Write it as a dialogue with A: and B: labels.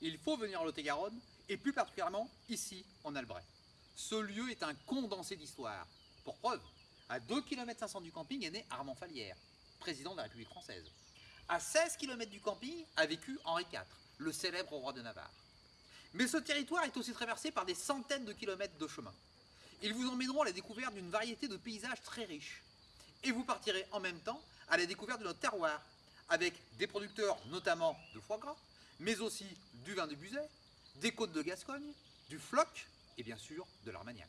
A: il faut venir en Lot-et-Garonne, et plus particulièrement ici, en Albret. Ce lieu est un condensé d'histoire. Pour preuve, à 2 km 500 du camping est né Armand Falière, président de la République française. À 16 km du camping a vécu Henri IV, le célèbre roi de Navarre. Mais ce territoire est aussi traversé par des centaines de kilomètres de chemin. Ils vous emmèneront à la découverte d'une variété de paysages très riches. Et vous partirez en même temps à la découverte de notre terroir, avec des producteurs notamment de foie gras, mais aussi du vin de Buzet, des côtes de Gascogne, du floc et bien sûr de l'Armagnac.